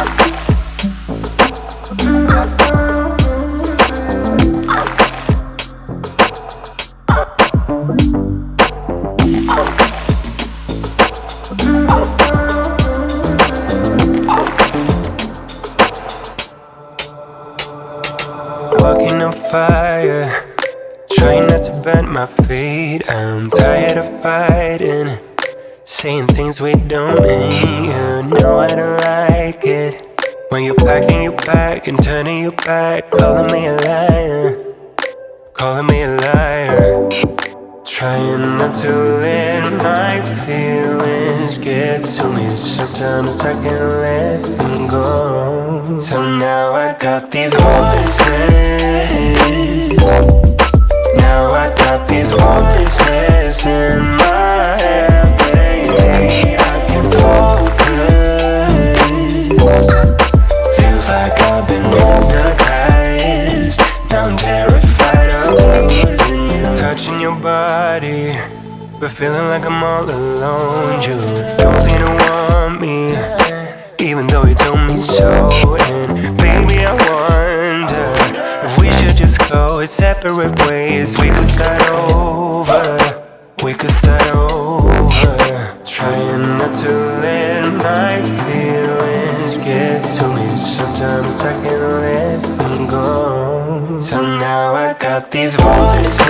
Walking on fire Trying not to bend my feet. I'm tired of fighting Saying things we don't mean. You know I don't like it When you're packing your bag and turning your back Calling me a liar. Calling me a liar. Trying not to let my feelings get to me. Sometimes I can't let them go. So now I got these voices. Now I got these voices in I'm terrified. Of losing you Touching your body. But feeling like I'm all alone. You don't seem to want me Even though you told me so. And baby I wonder If we should just go separate ways. We could start over. We could start over. Trying not to let my feelings get to me. Sometimes I can't let them go So now I got these voices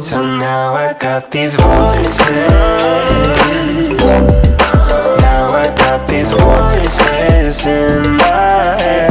So now I got these voices. Now I got these voices in my head,